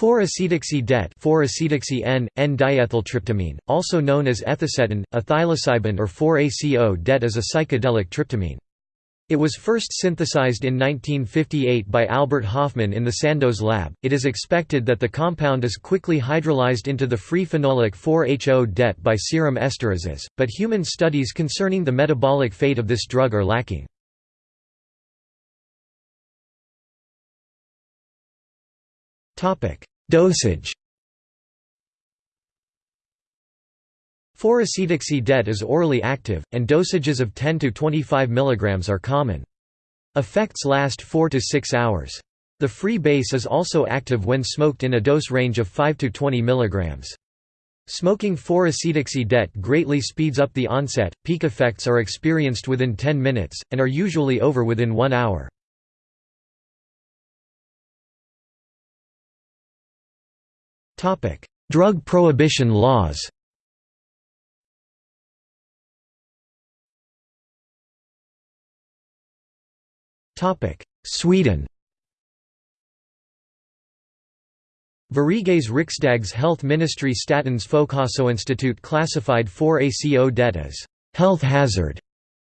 4-acetoxy-det 4-acetoxy-N, N-diethyltryptamine, also known as ethacetin, a or 4-ACO-det is a psychedelic tryptamine. It was first synthesized in 1958 by Albert Hofmann in the Sandoz lab. It is expected that the compound is quickly hydrolyzed into the free phenolic 4-HO-det by serum esterases, but human studies concerning the metabolic fate of this drug are lacking. Dosage 4-acetoxy-det is orally active, and dosages of 10 to 25 mg are common. Effects last 4 to 6 hours. The free base is also active when smoked in a dose range of 5 to 20 mg. Smoking 4-acetoxy-det greatly speeds up the onset, peak effects are experienced within 10 minutes, and are usually over within 1 hour. Drug prohibition laws Sweden Sveriges Riksdags Health Ministry Statens Folkhälsoinstitut classified 4-ACO-det as health hazard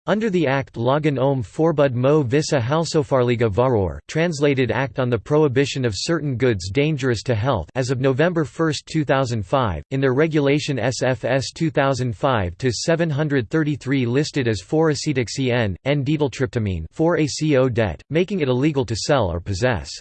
under the Act Lagen om förbud mo vissa hälsofarliga varor translated Act on the Prohibition of Certain Goods Dangerous to Health as of November 1, 2005, in their regulation SFS 2005-733 listed as 4-acetoxy-N, N-diethyltryptamine 4-ACO-det, making it illegal to sell or possess.